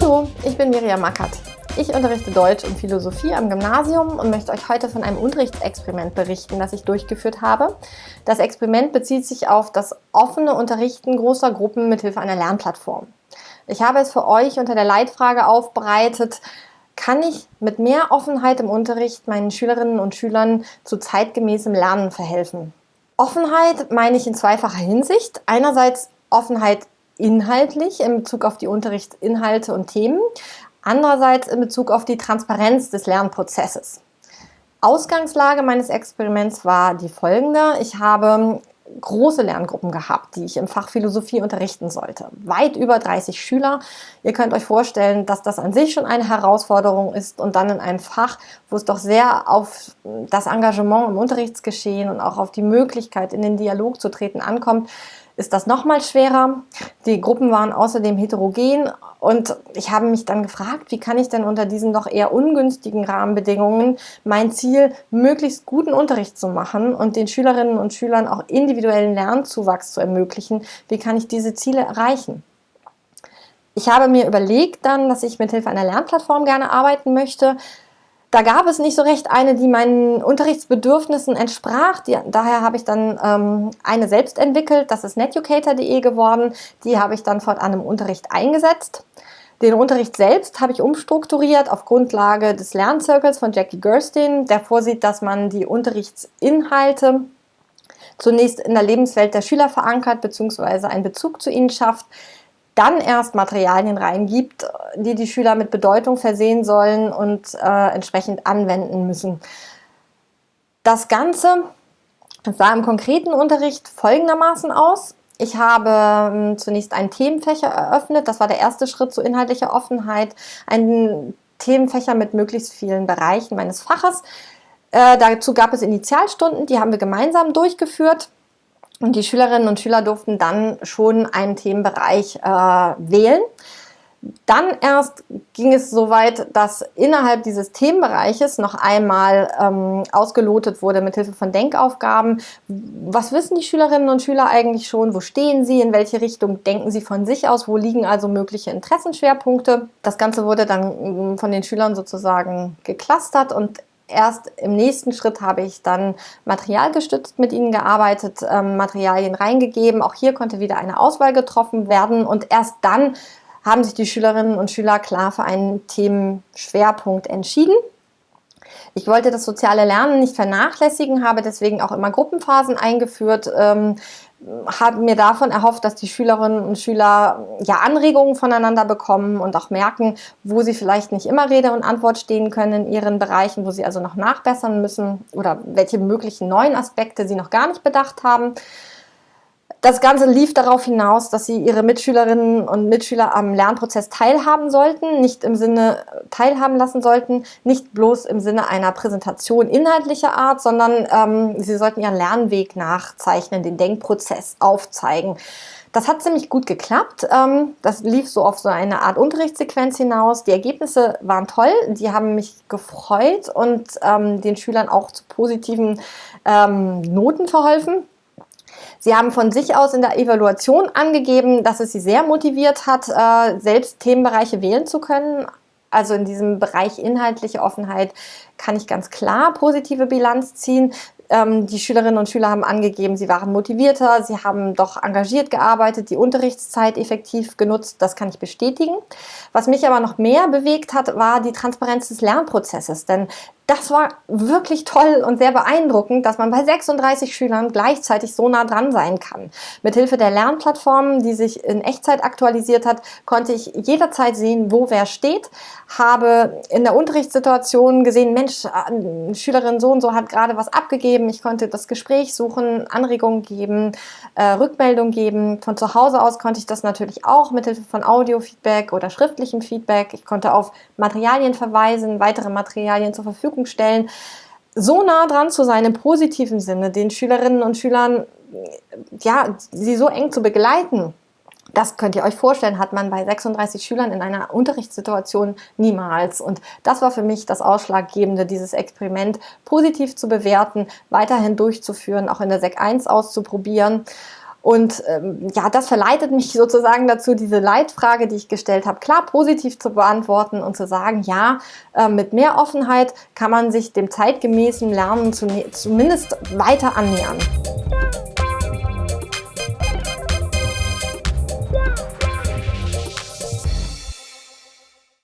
Hallo, ich bin Miriam Mackert. Ich unterrichte Deutsch und Philosophie am Gymnasium und möchte euch heute von einem Unterrichtsexperiment berichten, das ich durchgeführt habe. Das Experiment bezieht sich auf das offene Unterrichten großer Gruppen mithilfe einer Lernplattform. Ich habe es für euch unter der Leitfrage aufbereitet, kann ich mit mehr Offenheit im Unterricht meinen Schülerinnen und Schülern zu zeitgemäßem Lernen verhelfen? Offenheit meine ich in zweifacher Hinsicht. Einerseits Offenheit inhaltlich in Bezug auf die Unterrichtsinhalte und Themen, andererseits in Bezug auf die Transparenz des Lernprozesses. Ausgangslage meines Experiments war die folgende. Ich habe große Lerngruppen gehabt, die ich im Fach Philosophie unterrichten sollte. Weit über 30 Schüler. Ihr könnt euch vorstellen, dass das an sich schon eine Herausforderung ist und dann in einem Fach, wo es doch sehr auf das Engagement im Unterrichtsgeschehen und auch auf die Möglichkeit, in den Dialog zu treten, ankommt, ist das nochmal schwerer. Die Gruppen waren außerdem heterogen und ich habe mich dann gefragt, wie kann ich denn unter diesen doch eher ungünstigen Rahmenbedingungen mein Ziel, möglichst guten Unterricht zu machen und den Schülerinnen und Schülern auch individuellen Lernzuwachs zu ermöglichen, wie kann ich diese Ziele erreichen? Ich habe mir überlegt dann, dass ich mit Hilfe einer Lernplattform gerne arbeiten möchte, da gab es nicht so recht eine, die meinen Unterrichtsbedürfnissen entsprach. Die, daher habe ich dann ähm, eine selbst entwickelt. Das ist netucator.de geworden. Die habe ich dann fortan im Unterricht eingesetzt. Den Unterricht selbst habe ich umstrukturiert auf Grundlage des Lernzirkels von Jackie Gerstein, der vorsieht, dass man die Unterrichtsinhalte zunächst in der Lebenswelt der Schüler verankert bzw. einen Bezug zu ihnen schafft, dann erst Materialien reingibt, die die Schüler mit Bedeutung versehen sollen und äh, entsprechend anwenden müssen. Das Ganze sah im konkreten Unterricht folgendermaßen aus. Ich habe ähm, zunächst einen Themenfächer eröffnet, das war der erste Schritt zu inhaltlicher Offenheit, einen Themenfächer mit möglichst vielen Bereichen meines Faches. Äh, dazu gab es Initialstunden, die haben wir gemeinsam durchgeführt. Und die Schülerinnen und Schüler durften dann schon einen Themenbereich äh, wählen. Dann erst ging es so weit, dass innerhalb dieses Themenbereiches noch einmal ähm, ausgelotet wurde mit Hilfe von Denkaufgaben. Was wissen die Schülerinnen und Schüler eigentlich schon? Wo stehen sie? In welche Richtung denken sie von sich aus? Wo liegen also mögliche Interessenschwerpunkte? Das Ganze wurde dann mm, von den Schülern sozusagen geklustert und Erst im nächsten Schritt habe ich dann materialgestützt mit ihnen gearbeitet, ähm, Materialien reingegeben. Auch hier konnte wieder eine Auswahl getroffen werden und erst dann haben sich die Schülerinnen und Schüler klar für einen Themenschwerpunkt entschieden. Ich wollte das soziale Lernen nicht vernachlässigen, habe deswegen auch immer Gruppenphasen eingeführt, ähm, habe mir davon erhofft, dass die Schülerinnen und Schüler ja Anregungen voneinander bekommen und auch merken, wo sie vielleicht nicht immer Rede und Antwort stehen können in ihren Bereichen, wo sie also noch nachbessern müssen oder welche möglichen neuen Aspekte sie noch gar nicht bedacht haben. Das Ganze lief darauf hinaus, dass sie ihre Mitschülerinnen und Mitschüler am Lernprozess teilhaben sollten, nicht im Sinne teilhaben lassen sollten, nicht bloß im Sinne einer Präsentation inhaltlicher Art, sondern ähm, sie sollten ihren Lernweg nachzeichnen, den Denkprozess aufzeigen. Das hat ziemlich gut geklappt. Ähm, das lief so auf so eine Art Unterrichtssequenz hinaus. Die Ergebnisse waren toll, die haben mich gefreut und ähm, den Schülern auch zu positiven ähm, Noten verholfen. Sie haben von sich aus in der Evaluation angegeben, dass es Sie sehr motiviert hat, äh, selbst Themenbereiche wählen zu können. Also in diesem Bereich inhaltliche Offenheit kann ich ganz klar positive Bilanz ziehen. Ähm, die Schülerinnen und Schüler haben angegeben, sie waren motivierter, sie haben doch engagiert gearbeitet, die Unterrichtszeit effektiv genutzt, das kann ich bestätigen. Was mich aber noch mehr bewegt hat, war die Transparenz des Lernprozesses, denn das war wirklich toll und sehr beeindruckend, dass man bei 36 Schülern gleichzeitig so nah dran sein kann. Mithilfe der Lernplattform, die sich in Echtzeit aktualisiert hat, konnte ich jederzeit sehen, wo wer steht, habe in der Unterrichtssituation gesehen, Mensch, äh, Schülerin so und so hat gerade was abgegeben, ich konnte das Gespräch suchen, Anregungen geben, äh, Rückmeldung geben. Von zu Hause aus konnte ich das natürlich auch mithilfe von Audiofeedback oder schriftlichem Feedback. Ich konnte auf Materialien verweisen, weitere Materialien zur Verfügung Verfügung stellen, so nah dran zu sein im positiven Sinne, den Schülerinnen und Schülern, ja, sie so eng zu begleiten, Das könnt ihr euch vorstellen, hat man bei 36 Schülern in einer Unterrichtssituation niemals. Und das war für mich das Ausschlaggebende, dieses Experiment positiv zu bewerten, weiterhin durchzuführen, auch in der Sek 1 auszuprobieren. Und ähm, ja, das verleitet mich sozusagen dazu, diese Leitfrage, die ich gestellt habe, klar positiv zu beantworten und zu sagen, ja, äh, mit mehr Offenheit kann man sich dem zeitgemäßen Lernen zumindest weiter annähern.